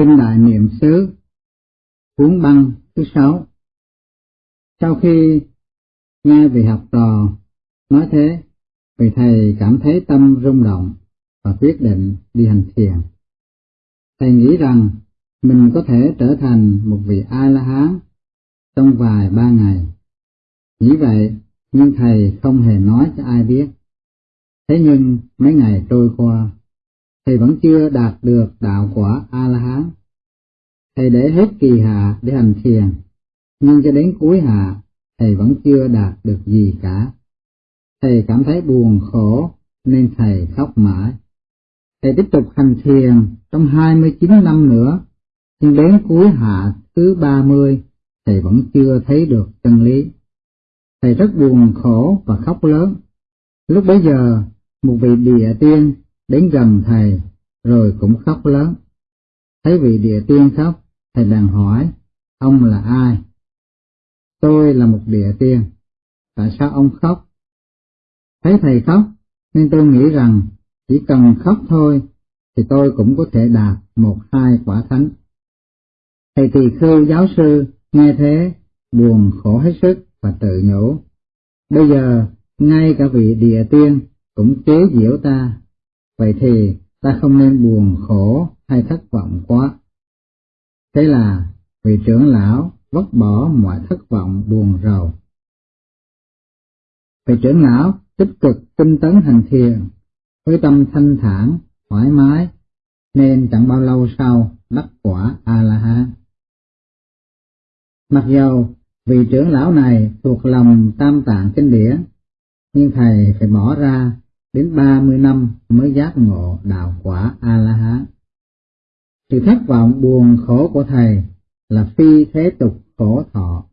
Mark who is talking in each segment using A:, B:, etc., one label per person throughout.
A: Kinh Đại Niệm xứ Cuốn băng thứ sáu Sau khi nghe vị học trò nói thế, vị thầy cảm thấy tâm rung động và quyết định đi hành thiền. Thầy nghĩ rằng mình có thể trở thành một vị A-la-hán trong vài ba ngày. Nghĩ vậy, nhưng thầy không hề nói cho ai biết. Thế nhưng mấy ngày trôi qua, thầy vẫn chưa đạt được đạo quả A-la-hán. Thầy để hết kỳ hạ để hành thiền, nhưng cho đến cuối hạ, thầy vẫn chưa đạt được gì cả. Thầy cảm thấy buồn khổ nên thầy khóc mãi. Thầy tiếp tục hành thiền trong 29 năm nữa, nhưng đến cuối hạ thứ 30, thầy vẫn chưa thấy được chân lý. Thầy rất buồn khổ và khóc lớn. Lúc bấy giờ, một vị địa tiên đến gần thầy, rồi cũng khóc lớn. Thấy vị địa tiên khóc, thầy bèn hỏi, ông là ai? Tôi là một địa tiên. Tại sao ông khóc? Thấy thầy khóc, nên tôi nghĩ rằng chỉ cần khóc thôi, thì tôi cũng có thể đạt một hai quả thánh. Thầy tỳ khưu giáo sư nghe thế, buồn khổ hết sức và tự nhủ. Bây giờ, ngay cả vị địa tiên cũng chế giễu ta, vậy thì ta không nên buồn khổ hay thất vọng quá. Thế là vị trưởng lão vứt bỏ mọi thất vọng buồn rầu. Vị trưởng lão tích cực tinh tấn hành thiền, với tâm thanh thản, thoải mái, nên chẳng bao lâu sau đắc quả A-la-hán. Mặc dầu vị trưởng lão này thuộc lòng tam tạng kinh điển, nhưng thầy phải bỏ ra đến ba mươi năm mới giác ngộ đạo quả A-la-hán. Sự thất vọng buồn khổ của thầy là phi thế tục khổ thọ.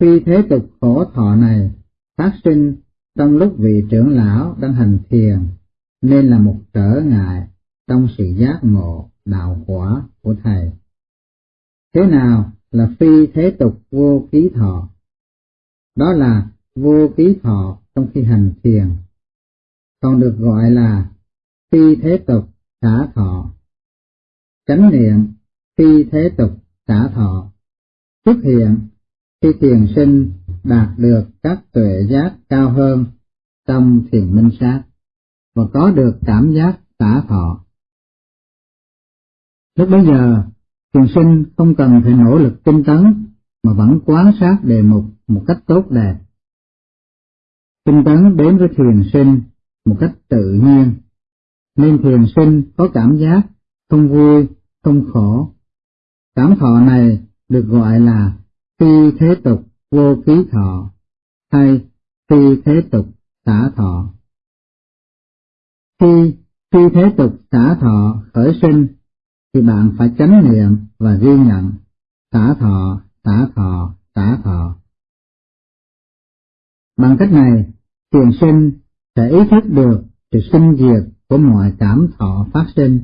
A: Phi thế tục khổ thọ này phát sinh trong lúc vị trưởng lão đang hành thiền nên là một trở ngại trong sự giác ngộ đạo quả của thầy. Thế nào là phi thế tục vô ký thọ? Đó là vô ký thọ trong khi hành thiền, còn được gọi là phi thế tục xả thọ. Chánh niệm phi thế tục xả thọ xuất hiện khi thiền sinh đạt được các tuệ giác cao hơn trong thiền minh sát và có được cảm giác xả thọ. Lúc bấy giờ, thiền sinh không cần phải nỗ lực tinh tấn mà vẫn quán sát đề mục một cách tốt đẹp. Tinh tấn đến với thiền sinh một cách tự nhiên, nên thiền sinh có cảm giác không vui, không khổ. Cảm thọ này được gọi là phi thế tục vô ký thọ hay phi thế tục xả thọ. Khi phi thế tục xả thọ khởi sinh thì bạn phải chánh niệm và ghi nhận xả thọ, xả thọ, xả thọ. Bằng cách này, thiền sinh sẽ ý thức được sự sinh diệt của mọi cảm thọ phát sinh.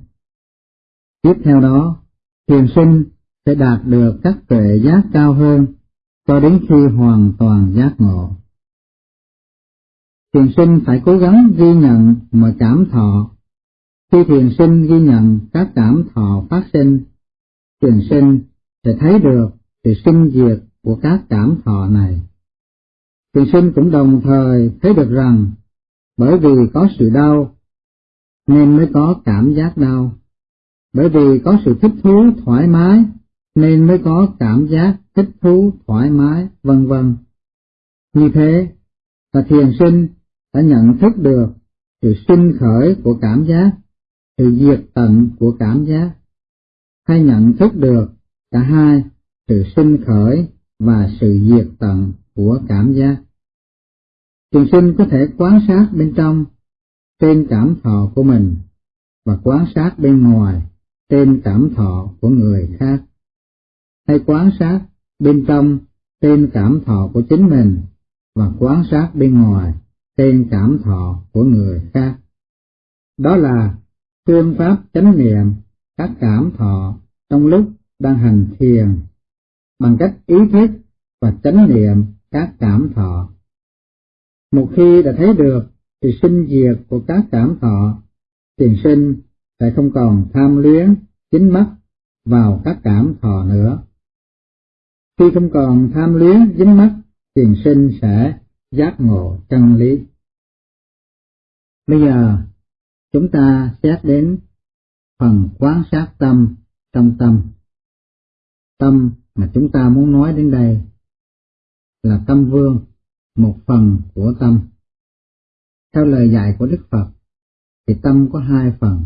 A: Tiếp theo đó, thiền sinh sẽ đạt được các tuệ giác cao hơn cho đến khi hoàn toàn giác ngộ. Thiền sinh phải cố gắng ghi nhận mọi cảm thọ. Khi thiền sinh ghi nhận các cảm thọ phát sinh, thiền sinh sẽ thấy được sự sinh diệt của các cảm thọ này. Thiền sinh cũng đồng thời thấy được rằng bởi vì có sự đau nên mới có cảm giác đau, bởi vì có sự thích thú thoải mái nên mới có cảm giác thích thú thoải mái, vân vân. Như thế, là thiền sinh đã nhận thức được sự sinh khởi của cảm giác, sự diệt tận của cảm giác, hay nhận thức được cả hai sự sinh khởi và sự diệt tận của cảm giác. Thiền sinh có thể quan sát bên trong, trên cảm thọ của mình, và quan sát bên ngoài, trên cảm thọ của người khác hay quan sát bên trong tên cảm thọ của chính mình, và quan sát bên ngoài tên cảm thọ của người khác. Đó là phương pháp chánh niệm các cảm thọ trong lúc đang hành thiền bằng cách ý thức và chánh niệm các cảm thọ. Một khi đã thấy được thì sinh diệt của các cảm thọ, tiền sinh sẽ không còn tham luyến chính mắt vào các cảm thọ nữa. Khi không còn tham luyến dính mắc, tiền sinh sẽ giác ngộ chân lý. Bây giờ, chúng ta xét đến phần quán sát tâm trong tâm. Tâm mà chúng ta muốn nói đến đây là tâm vương, một phần của tâm. Theo lời dạy của Đức Phật, thì tâm có hai phần,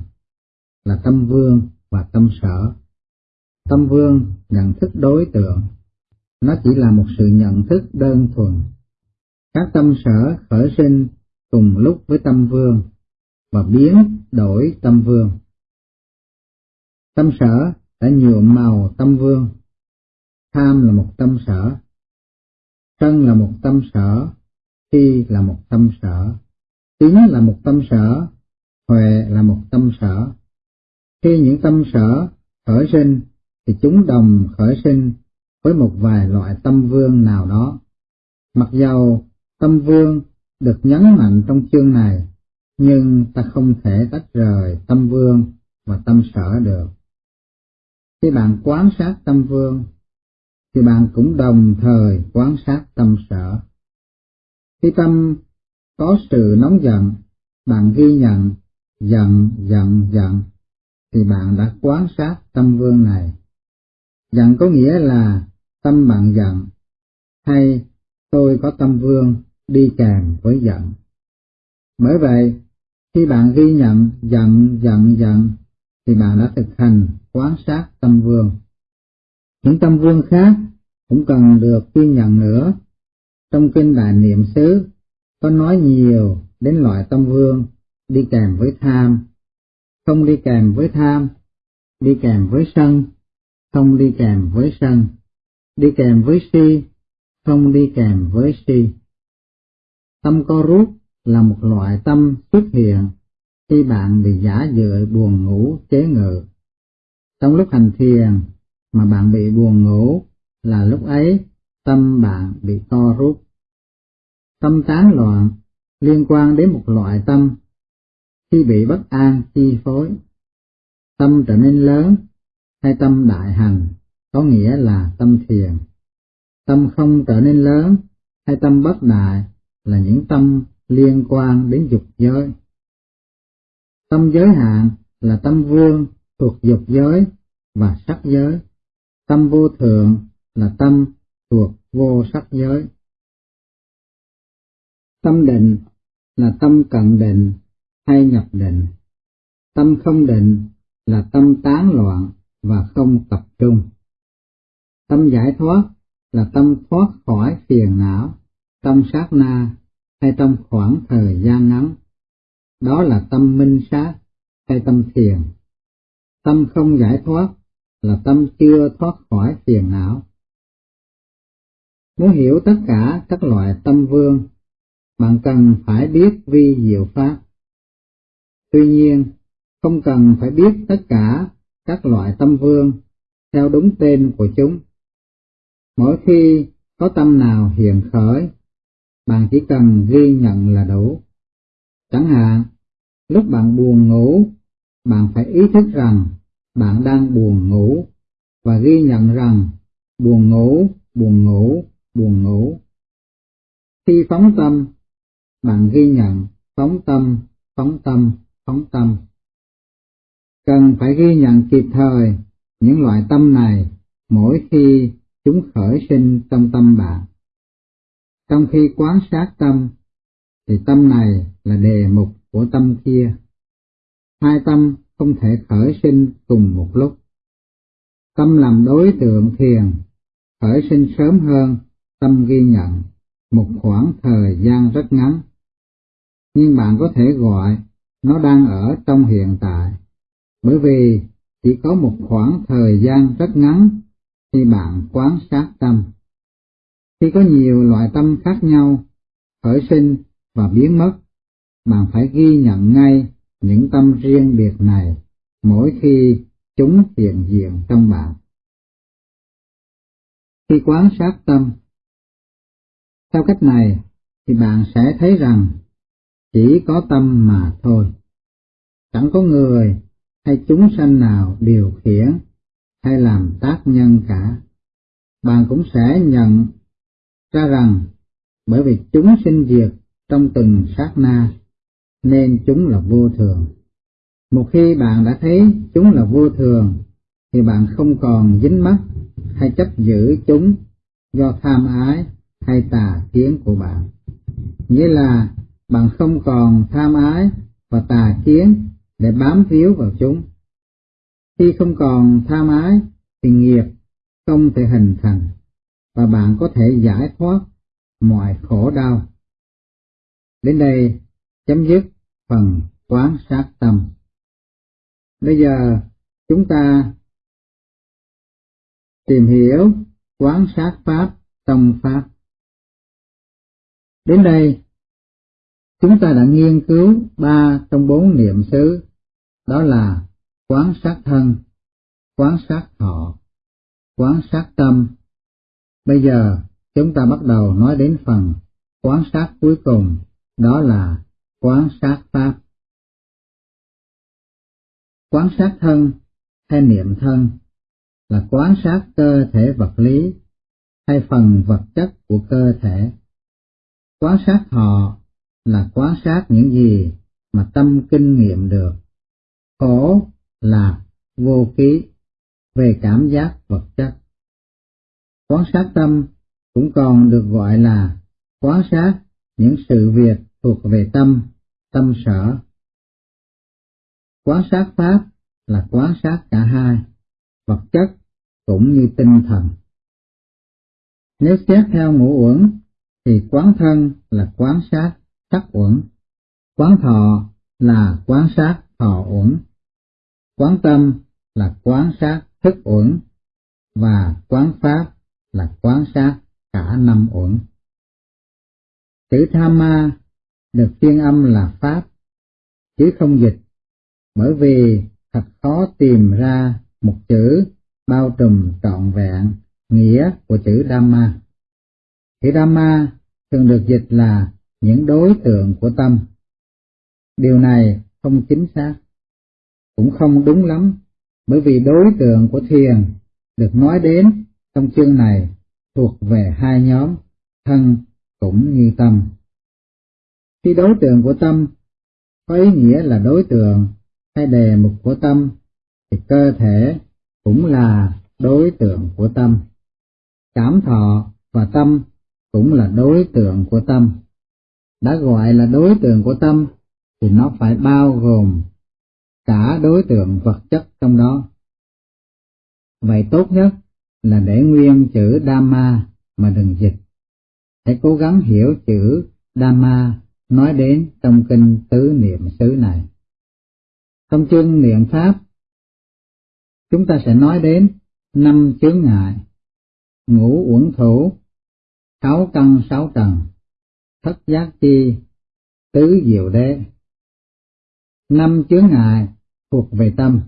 A: là tâm vương và tâm sở. Tâm vương nhận thức đối tượng, nó chỉ là một sự nhận thức đơn thuần. Các tâm sở khởi sinh cùng lúc với tâm vương và biến đổi tâm vương. Tâm sở đã nhuộm màu tâm vương, tham là một tâm sở, sân là một tâm sở, si là một tâm sở, tính là một tâm sở, huệ là một tâm sở. Khi những tâm sở khởi sinh thì chúng đồng khởi sinh với một vài loại tâm vương nào đó. Mặc dầu tâm vương được nhấn mạnh trong chương này, nhưng ta không thể tách rời tâm vương và tâm sở được. Khi bạn quán sát tâm vương, thì bạn cũng đồng thời quan sát tâm sở. Khi tâm có sự nóng giận, bạn ghi nhận giận, giận, giận, thì bạn đã quan sát tâm vương này. Giận có nghĩa là tâm bạn giận, hay tôi có tâm vương đi kèm với giận. Bởi vậy, khi bạn ghi nhận giận, giận, giận, thì bạn đã thực hành quan sát tâm vương. Những tâm vương khác cũng cần được ghi nhận nữa. Trong kinh Đại Niệm xứ có nói nhiều đến loại tâm vương đi kèm với tham, không đi kèm với tham, đi kèm với sân, không đi kèm với sân, đi kèm với si, không đi kèm với si. Tâm co rút là một loại tâm xuất hiện khi bạn bị giả dự buồn ngủ chế ngự. Trong lúc hành thiền mà bạn bị buồn ngủ là lúc ấy tâm bạn bị co rút. Tâm tán loạn liên quan đến một loại tâm khi bị bất an, chi phối. Tâm trở nên lớn hay tâm đại hành có nghĩa là tâm thiền. Tâm không trở nên lớn hay tâm bất đại là những tâm liên quan đến dục giới. Tâm giới hạn là tâm vương thuộc dục giới và sắc giới. Tâm vô thượng là tâm thuộc vô sắc giới. Tâm định là tâm cận định hay nhập định. Tâm không định là tâm tán loạn và không tập trung. Tâm giải thoát là tâm thoát khỏi phiền não, tâm sát na hay trong khoảng thời gian ngắn. Đó là tâm minh sát hay tâm thiền. Tâm không giải thoát là tâm chưa thoát khỏi phiền não. Muốn hiểu tất cả các loại tâm vương, bạn cần phải biết vi diệu pháp. Tuy nhiên, không cần phải biết tất cả các loại tâm vương theo đúng tên của chúng. Mỗi khi có tâm nào hiện khởi, bạn chỉ cần ghi nhận là đủ. Chẳng hạn, lúc bạn buồn ngủ, bạn phải ý thức rằng bạn đang buồn ngủ và ghi nhận rằng buồn ngủ, buồn ngủ, buồn ngủ. Khi phóng tâm, bạn ghi nhận phóng tâm, phóng tâm, phóng tâm. Cần phải ghi nhận kịp thời những loại tâm này mỗi khi chúng khởi sinh trong tâm bạn. Trong khi quán sát tâm, thì tâm này là đề mục của tâm kia. Hai tâm không thể khởi sinh cùng một lúc. Tâm làm đối tượng thiền, khởi sinh sớm hơn tâm ghi nhận một khoảng thời gian rất ngắn. Nhưng bạn có thể gọi nó đang ở trong hiện tại, bởi vì chỉ có một khoảng thời gian rất ngắn khi bạn quán sát tâm. Khi có nhiều loại tâm khác nhau, khởi sinh và biến mất, bạn phải ghi nhận ngay những tâm riêng biệt này mỗi khi chúng hiện diện trong bạn. Khi quán sát tâm, theo cách này thì bạn sẽ thấy rằng chỉ có tâm mà thôi. Chẳng có người hay chúng sanh nào điều khiển hay làm tác nhân cả, bạn cũng sẽ nhận ra rằng bởi vì chúng sinh diệt trong từng sát na nên chúng là vô thường. Một khi bạn đã thấy chúng là vô thường, thì bạn không còn dính mắc hay chấp giữ chúng do tham ái hay tà kiến của bạn. Nghĩa là bạn không còn tham ái và tà kiến để bám víu vào chúng. Khi không còn tham ái thì nghiệp không thể hình thành và bạn có thể giải thoát mọi khổ đau. Đến đây chấm dứt phần quán sát tâm. Bây giờ chúng ta tìm hiểu quán sát pháp trong pháp. Đến đây, chúng ta đã nghiên cứu ba trong bốn niệm xứ, đó là quán sát thân, quán sát thọ, quán sát tâm. Bây giờ, chúng ta bắt đầu nói đến phần quán sát cuối cùng, đó là quán sát pháp. Quán sát thân hay niệm thân là quán sát cơ thể vật lý hay phần vật chất của cơ thể. Quán sát thọ là quán sát những gì mà tâm kinh nghiệm được. Khổ là vô ký về cảm giác vật chất. Quán sát tâm cũng còn được gọi là quán sát những sự việc thuộc về tâm, tâm sở. Quán sát pháp là quán sát cả hai, vật chất cũng như tinh thần. Nếu xét theo ngũ uẩn thì quán thân là quán sát sắc uẩn, quán thọ là quán sát thọ uẩn, quán tâm là quán sát thức uẩn và quán pháp là quán sát cả năm uẩn. Chữ tham ma được phiên âm là pháp, chứ không dịch, bởi vì thật khó tìm ra một chữ bao trùm trọn vẹn nghĩa của chữ Dhamma. Chữ Dhamma thường được dịch là những đối tượng của tâm. Điều này không chính xác, cũng không đúng lắm, bởi vì đối tượng của thiền được nói đến trong chương này thuộc về hai nhóm, thân cũng như tâm. Khi đối tượng của tâm có ý nghĩa là đối tượng hay đề mục của tâm, thì cơ thể cũng là đối tượng của tâm. Cảm thọ và tâm cũng là đối tượng của tâm đã gọi là đối tượng của tâm thì nó phải bao gồm cả đối tượng vật chất trong đó. Vậy tốt nhất là để nguyên chữ Dhamma mà đừng dịch. Hãy cố gắng hiểu chữ Dhamma nói đến trong kinh tứ niệm xứ này. Trong chương niệm Pháp, chúng ta sẽ nói đến năm chướng ngại, ngũ uẩn thủ, sáu căn sáu trần, thất giác chi, tứ diệu đế. Năm chướng ngại thuộc về tâm.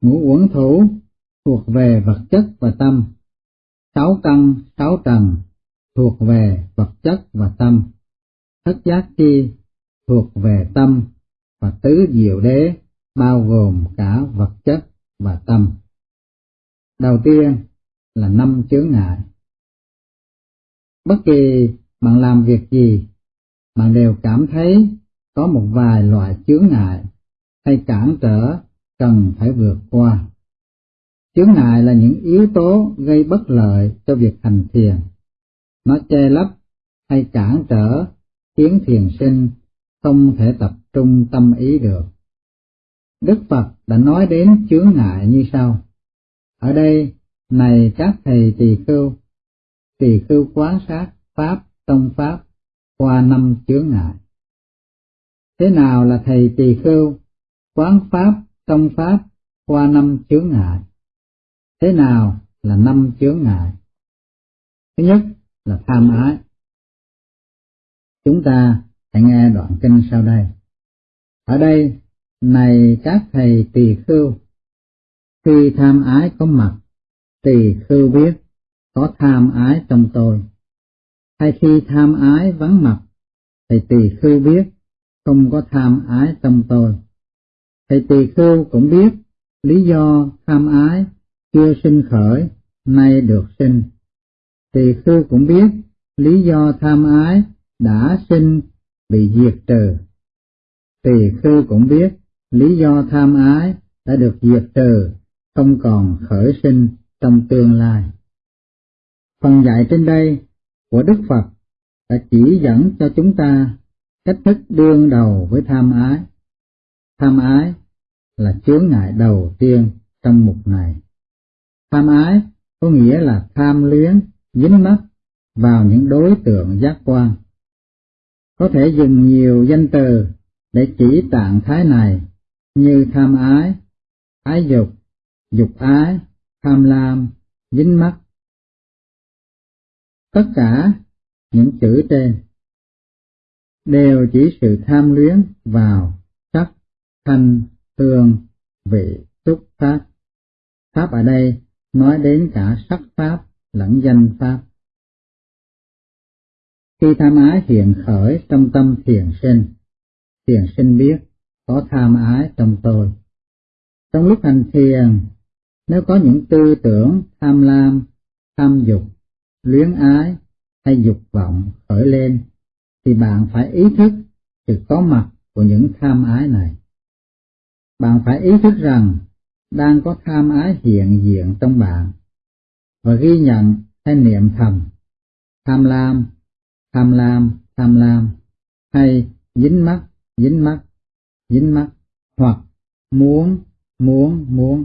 A: Ngũ uẩn thủ thuộc về vật chất và tâm. Sáu căn, sáu trần thuộc về vật chất và tâm. Thất giác chi thuộc về tâm và tứ diệu đế bao gồm cả vật chất và tâm. Đầu tiên là năm chướng ngại. Bất kỳ bạn làm việc gì, bạn đều cảm thấy có một vài loại chướng ngại hay cản trở cần phải vượt qua. Chướng ngại là những yếu tố gây bất lợi cho việc hành thiền. Nó che lấp hay cản trở khiến thiền sinh không thể tập trung tâm ý được. Đức Phật đã nói đến chướng ngại như sau. Ở đây, này các thầy tỳ khưu, tỳ khưu quán sát Pháp tông pháp qua năm chướng ngại. Thế nào là thầy tỳ khưu, quán pháp, tông pháp qua năm chướng ngại? Thế nào là năm chướng ngại? Thứ nhất là tham ái. Chúng ta hãy nghe đoạn kinh sau đây. Ở đây, này các thầy tỳ khưu, khi tham ái có mặt, tỳ khưu biết có tham ái trong tôi hay khi tham ái vắng mặt, thầy tỳ khưu biết không có tham ái trong tôi. Thầy tỳ khưu cũng biết lý do tham ái chưa sinh khởi, nay được sinh. Tỳ khưu cũng biết lý do tham ái đã sinh bị diệt trừ. Tỳ khư cũng biết lý do tham ái đã được diệt trừ, không còn khởi sinh trong tương lai. Phần dạy trên đây của Đức Phật đã chỉ dẫn cho chúng ta cách thức đương đầu với tham ái. Tham ái là chướng ngại đầu tiên trong mục này. Tham ái có nghĩa là tham luyến, dính mắc vào những đối tượng giác quan. Có thể dùng nhiều danh từ để chỉ trạng thái này như tham ái, ái dục, dục ái, tham lam, dính mắc. Tất cả những chữ trên đều chỉ sự tham luyến vào sắc, thanh, hương, vị, xúc pháp. Pháp ở đây nói đến cả sắc pháp lẫn danh pháp. Khi tham ái hiện khởi trong tâm thiền sinh, thiền sinh biết có tham ái trong tôi. Trong lúc hành thiền, nếu có những tư tưởng tham lam, tham dục, luyến ái hay dục vọng khởi lên, thì bạn phải ý thức sự có mặt của những tham ái này. Bạn phải ý thức rằng đang có tham ái hiện diện trong bạn và ghi nhận hay niệm thầm tham lam, tham lam, tham lam hay dính mắt, dính mắt, dính mắt hoặc muốn, muốn, muốn.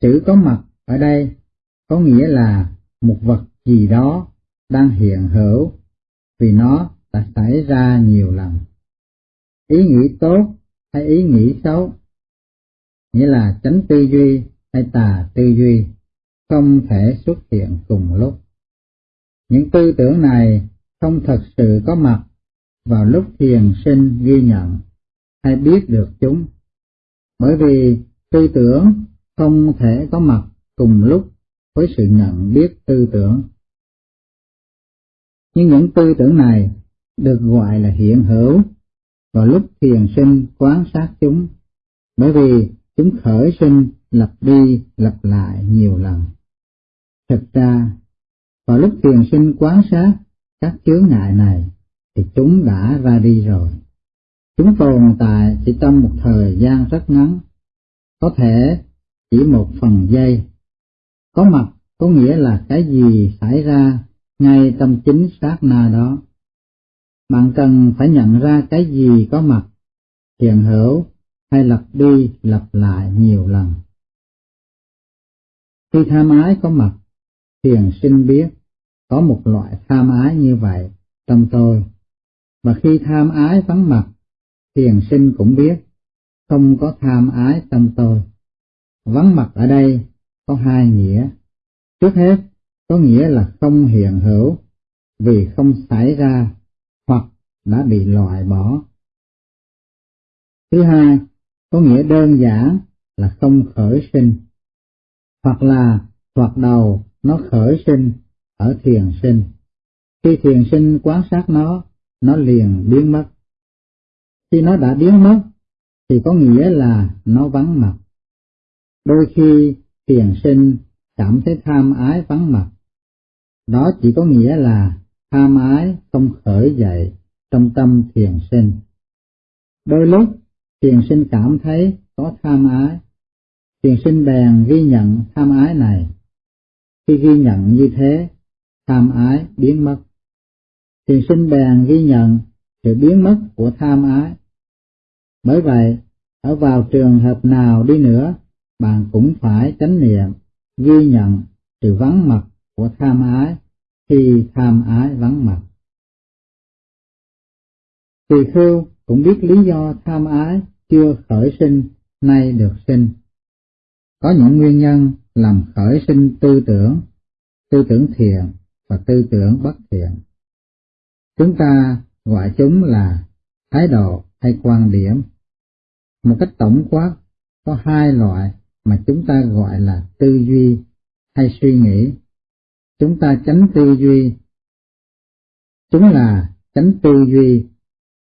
A: Chữ có mặt ở đây có nghĩa là một vật gì đó đang hiện hữu vì nó đã xảy ra nhiều lần. Ý nghĩ tốt hay ý nghĩ xấu nghĩa là tránh tư duy hay tà tư duy, không thể xuất hiện cùng lúc. Những tư tưởng này không thật sự có mặt vào lúc thiền sinh ghi nhận hay biết được chúng, bởi vì tư tưởng không thể có mặt cùng lúc với sự nhận biết tư tưởng. Nhưng những tư tưởng này được gọi là hiện hữu vào lúc thiền sinh quan sát chúng, bởi vì chúng khởi sinh lặp đi lặp lại nhiều lần. Thật ra, vào lúc thiền sinh quán sát các chướng ngại này, thì chúng đã ra đi rồi. Chúng tồn tại chỉ trong một thời gian rất ngắn, có thể chỉ một phần giây. Có mặt có nghĩa là cái gì xảy ra ngay trong chính sát na đó. Bạn cần phải nhận ra cái gì có mặt, hiện hữu hay lặp đi lặp lại nhiều lần. Khi tham ái có mặt, thiền sinh biết có một loại tham ái như vậy trong tôi, và khi tham ái vắng mặt, thiền sinh cũng biết không có tham ái trong tôi. Vắng mặt ở đây có hai nghĩa. Trước hết, có nghĩa là không hiện hữu vì không xảy ra hoặc đã bị loại bỏ. Thứ hai, có nghĩa đơn giản là không khởi sinh, hoặc là hoặc đầu nó khởi sinh ở thiền sinh. Khi thiền sinh quan sát nó, nó liền biến mất. Khi nó đã biến mất, thì có nghĩa là nó vắng mặt. Đôi khi thiền sinh cảm thấy tham ái vắng mặt. Đó chỉ có nghĩa là tham ái không khởi dậy trong tâm thiền sinh. Đôi lúc thiền sinh cảm thấy có tham ái, thiền sinh bèn ghi nhận tham ái này. Khi ghi nhận như thế, tham ái biến mất. Thiền sinh bèn ghi nhận sự biến mất của tham ái. Bởi vậy, ở vào trường hợp nào đi nữa, bạn cũng phải chánh niệm, ghi nhận sự vắng mặt của tham ái khi tham ái vắng mặt. Tỳ khưu cũng biết lý do tham ái chưa khởi sinh nay được sinh. Có những nguyên nhân làm khởi sinh tư tưởng, tư tưởng thiện và tư tưởng bất thiện. Chúng ta gọi chúng là thái độ hay quan điểm. Một cách tổng quát, có hai loại mà chúng ta gọi là tư duy hay suy nghĩ. Chúng ta tránh tư duy. Chúng là tránh tư duy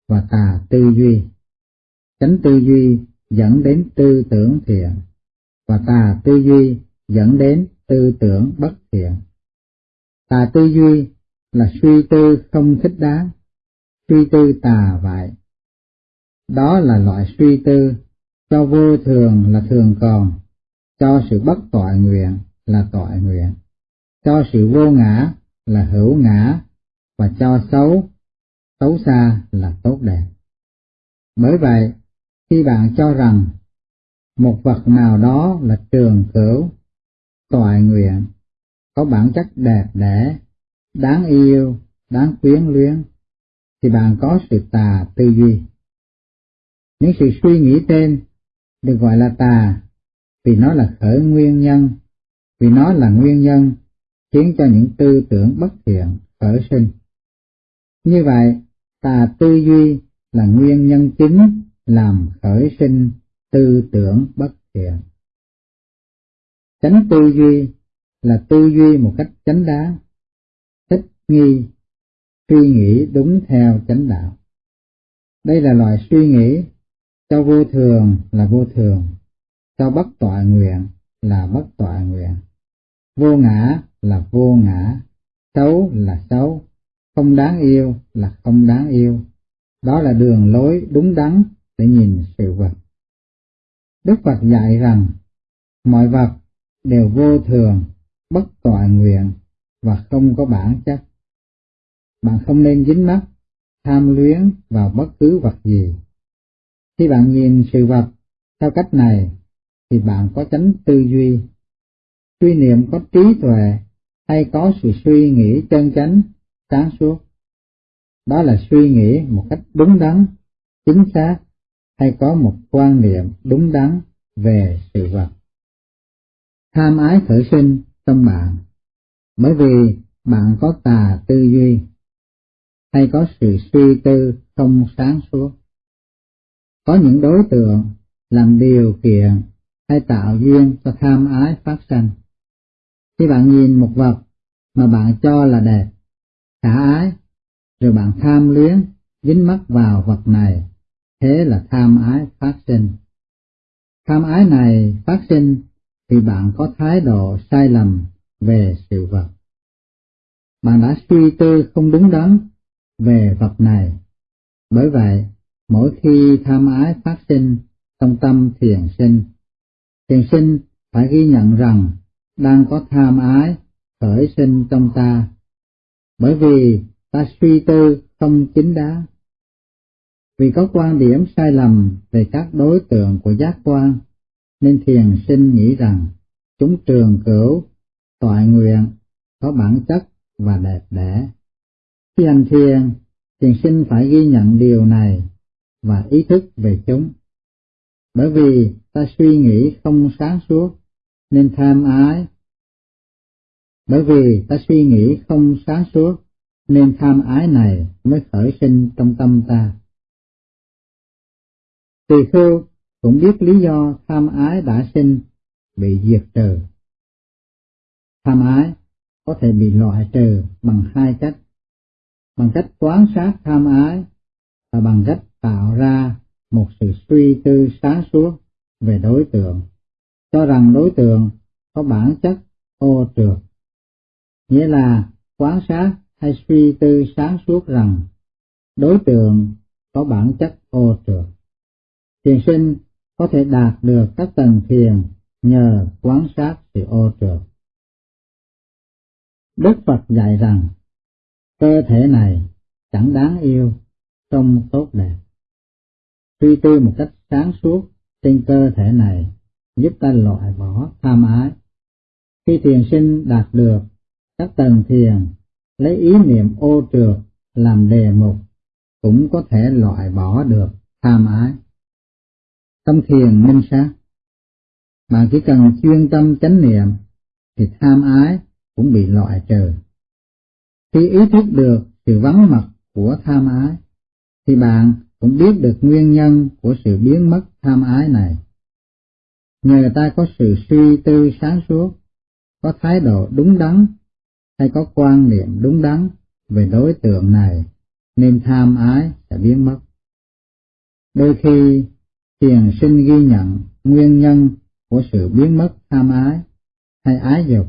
A: và tà tư duy. Tránh tư duy dẫn đến tư tưởng thiện, và tà tư duy dẫn đến tư tưởng bất thiện. Tà tư duy là suy tư không thích đáng, suy tư tà vậy. Đó là loại suy tư cho vô thường là thường còn, cho sự bất tội nguyện là tội nguyện, cho sự vô ngã là hữu ngã, và cho xấu, xấu xa là tốt đẹp. Bởi vậy, khi bạn cho rằng một vật nào đó là trường cửu, toại nguyện, có bản chất đẹp đẽ, đáng yêu, đáng quyến luyến, thì bạn có sự tà tư duy. Những sự suy nghĩ trên được gọi là tà vì nó là khởi nguyên nhân, vì nó là nguyên nhân khiến cho những tư tưởng bất thiện khởi sinh. Như vậy, tà tư duy là nguyên nhân chính làm khởi sinh tư tưởng bất thiện. Chánh tư duy là tư duy một cách chánh đáng, thích nghi, suy nghĩ đúng theo chánh đạo. Đây là loại suy nghĩ cho vô thường là vô thường, cho bất tọa nguyện là bất tọa nguyện, vô ngã là vô ngã, xấu là xấu, không đáng yêu là không đáng yêu. Đó là đường lối đúng đắn để nhìn sự vật. Đức Phật dạy rằng mọi vật đều vô thường, bất toàn nguyện và không có bản chất. Bạn không nên dính mắc, tham luyến vào bất cứ vật gì. Khi bạn nhìn sự vật theo cách này, thì bạn có tránh tư duy. Suy niệm có trí tuệ hay có sự suy nghĩ chân chánh, sáng suốt. Đó là suy nghĩ một cách đúng đắn, chính xác hay có một quan niệm đúng đắn về sự vật. Tham ái khởi sinh trong bạn, bởi vì bạn có tà tư duy, hay có sự suy tư không sáng suốt. Có những đối tượng làm điều kiện hay tạo duyên cho tham ái phát sinh. Khi bạn nhìn một vật mà bạn cho là đẹp, khả ái, rồi bạn tham luyến, dính mắc vào vật này, thế là tham ái phát sinh. Tham ái này phát sinh thì bạn có thái độ sai lầm về sự vật. Bạn đã suy tư không đúng đắn về vật này. Bởi vậy, mỗi khi tham ái phát sinh trong tâm thiền sinh, thiền sinh phải ghi nhận rằng đang có tham ái khởi sinh trong ta, bởi vì ta suy tư không chính đáng. Vì có quan điểm sai lầm về các đối tượng của giác quan, nên thiền sinh nghĩ rằng chúng trường cửu, toại nguyện, có bản chất và đẹp đẽ. Khi hành thiền, thiền sinh phải ghi nhận điều này và ý thức về chúng. Bởi vì ta suy nghĩ không sáng suốt, nên tham ái. Bởi vì ta suy nghĩ không sáng suốt, nên tham ái này mới khởi sinh trong tâm ta. Tỳ khưu cũng biết lý do tham ái đã sinh bị diệt trừ. Tham ái có thể bị loại trừ bằng hai cách, bằng cách quán sát tham ái và bằng cách tạo ra một sự suy tư sáng suốt về đối tượng, cho rằng đối tượng có bản chất ô trượt. Nghĩa là quán sát hay suy tư sáng suốt rằng đối tượng có bản chất ô trượt. Thiền sinh có thể đạt được các tầng thiền nhờ quan sát sự ô trượt. Đức Phật dạy rằng cơ thể này chẳng đáng yêu, trông tốt đẹp. Suy tư một cách sáng suốt trên cơ thể này giúp ta loại bỏ tham ái. Khi thiền sinh đạt được các tầng thiền lấy ý niệm ô trượt làm đề mục cũng có thể loại bỏ được tham ái. Tâm thiền minh sát Bạn chỉ cần chuyên tâm chánh niệm thì tham ái cũng bị loại trừ. Khi ý thức được sự vắng mặt của tham ái thì bạn cũng biết được nguyên nhân của sự biến mất tham ái này. Nhờ ta có sự suy tư sáng suốt, có thái độ đúng đắn hay có quan niệm đúng đắn về đối tượng này nên tham ái sẽ biến mất. Đôi khi thiền sinh ghi nhận nguyên nhân của sự biến mất tham ái hay ái dục.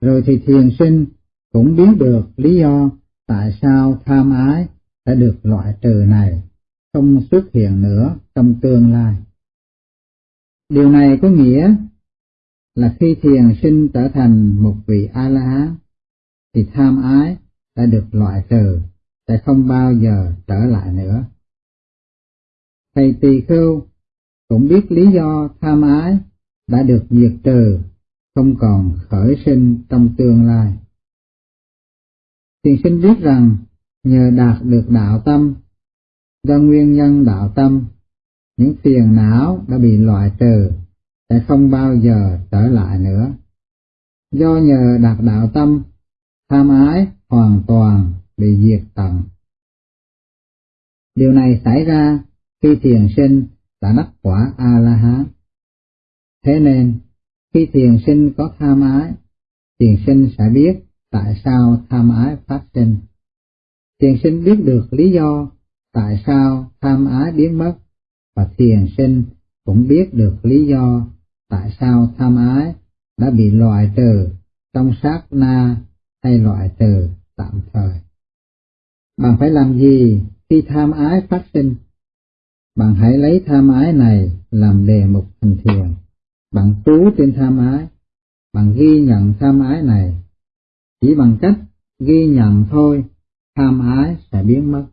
A: Rồi thì thiền sinh cũng biết được lý do tại sao tham ái đã được loại trừ này không xuất hiện nữa trong tương lai. Điều này có nghĩa là khi thiền sinh trở thành một vị A-la-hán, thì tham ái đã được loại trừ, sẽ không bao giờ trở lại nữa. Thầy tỳ khưu cũng biết lý do tham ái đã được diệt trừ, không còn khởi sinh trong tương lai. Thiền sinh biết rằng nhờ đạt được đạo tâm, do nguyên nhân đạo tâm, những phiền não đã bị loại trừ sẽ không bao giờ trở lại nữa. Do nhờ đạt đạo tâm, tham ái hoàn toàn bị diệt tận. Điều này xảy ra khi thiền sinh đã đắc quả A-la-hán. Thế nên, khi thiền sinh có tham ái, thiền sinh sẽ biết tại sao tham ái phát sinh. Thiền sinh biết được lý do tại sao tham ái biến mất, và thiền sinh cũng biết được lý do tại sao tham ái đã bị loại trừ trong sát na hay loại trừ tạm thời. Bạn phải làm gì khi tham ái phát sinh? Bạn hãy lấy tham ái này làm đề mục thành thiền. Bạn trú trên tham ái, bạn ghi nhận tham ái này. Chỉ bằng cách ghi nhận thôi, tham ái sẽ biến mất.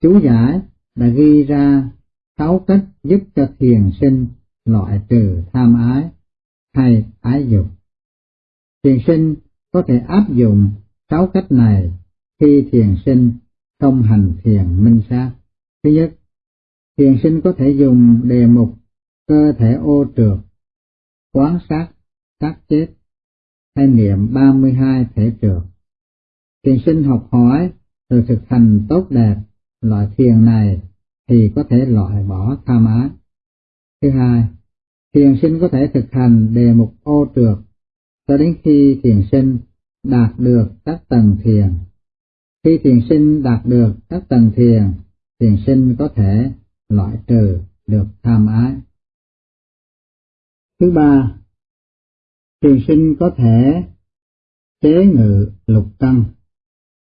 A: Chú giải đã ghi ra sáu cách giúp cho thiền sinh loại trừ tham ái hay ái dục. Thiền sinh có thể áp dụng sáu cách này khi thiền sinh không hành thiền minh sát. Thứ nhất, thiền sinh có thể dùng đề mục cơ thể ô trượt, quán sát, sát chết, hay niệm 32 thể trượt. Thiền sinh học hỏi từ thực hành tốt đẹp loại thiền này thì có thể loại bỏ tham ái. Thứ hai, thiền sinh có thể thực hành đề mục ô trượt cho đến khi thiền sinh đạt được các tầng thiền. Khi thiền sinh đạt được các tầng thiền, thiền sinh có thể loại trừ được tham ái. Thứ ba, thiền sinh có thể chế ngự lục căn,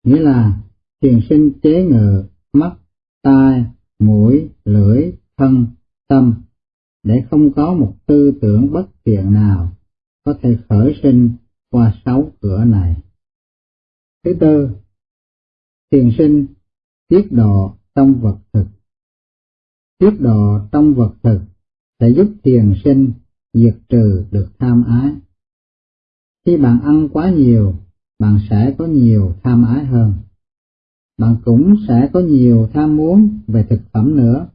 A: nghĩa là thiền sinh chế ngự mắt, tai, mũi, lưỡi, thân, tâm, để không có một tư tưởng bất thiện nào có thể khởi sinh qua sáu cửa này. Thứ tư, thiền sinh tiết độ trong vật thực trước độ trong vật thực sẽ giúp thiền sinh diệt trừ được tham ái. Khi bạn ăn quá nhiều, bạn sẽ có nhiều tham ái hơn. Bạn cũng sẽ có nhiều tham muốn về thực phẩm nữa.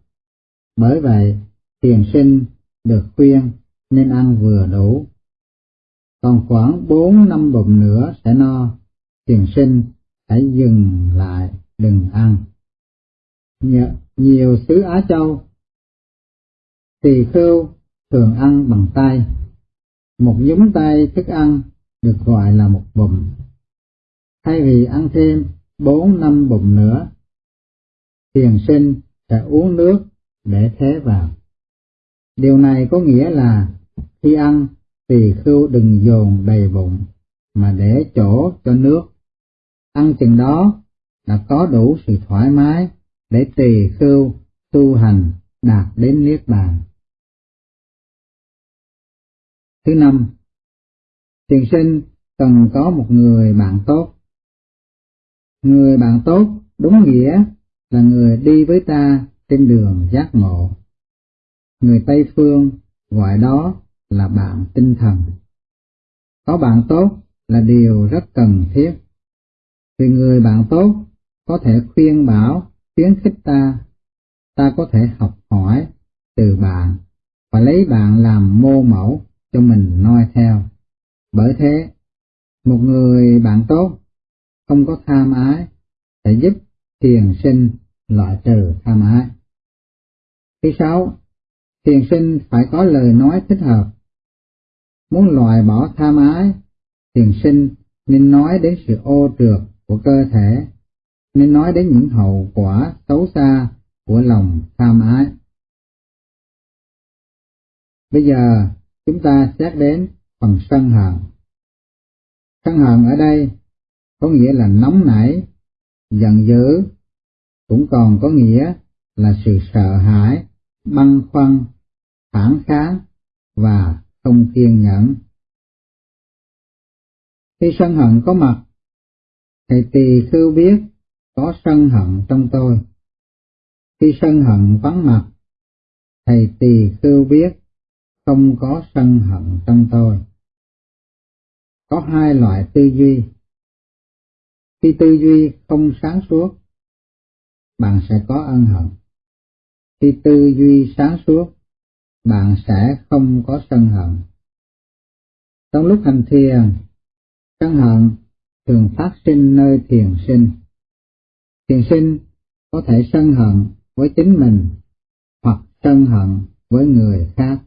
A: Bởi vậy, thiền sinh được khuyên nên ăn vừa đủ. Còn khoảng bốn năm bụng nữa sẽ no, thiền sinh hãy dừng lại đừng ăn. Nhiều xứ Á Châu, tỳ khưu thường ăn bằng tay. Một nhúng tay thức ăn được gọi là một bụng. Thay vì ăn thêm bốn năm bụng nữa, thiền sinh sẽ uống nước để thế vào. Điều này có nghĩa là khi ăn tỳ khưu đừng dồn đầy bụng mà để chỗ cho nước. Ăn chừng đó là có đủ sự thoải mái để tỳ khưu tu hành đạt đến niết bàn. Thứ năm, thiền sinh cần có một người bạn tốt. Người bạn tốt đúng nghĩa là người đi với ta trên đường giác ngộ. Người Tây Phương gọi đó là bạn tinh thần. Có bạn tốt là điều rất cần thiết. Vì người bạn tốt có thể khuyên bảo, khuyến khích ta, ta có thể học hỏi từ bạn và lấy bạn làm mô mẫu cho mình noi theo. Bởi thế, một người bạn tốt không có tham ái sẽ giúp thiền sinh loại trừ tham ái. Thứ sáu, thiền sinh phải có lời nói thích hợp. Muốn loại bỏ tham ái, thiền sinh nên nói đến sự ô trượt của cơ thể, nên nói đến những hậu quả xấu xa của lòng tham ái. Bây giờ chúng ta xét đến phần sân hận. Sân hận ở đây có nghĩa là nóng nảy, giận dữ, cũng còn có nghĩa là sự sợ hãi, băn khoăn, phản kháng và không kiên nhẫn. Khi sân hận có mặt, thầy tỳ khưu biết có sân hận trong tôi. Khi sân hận vắng mặt, thầy tỳ khưu biết không có sân hận trong tôi. Có hai loại tư duy. Khi tư duy không sáng suốt, bạn sẽ có ân hận. Khi tư duy sáng suốt, bạn sẽ không có sân hận. Trong lúc hành thiền, sân hận thường phát sinh nơi thiền sinh. Thiền sinh có thể sân hận với chính mình hoặc sân hận với người khác.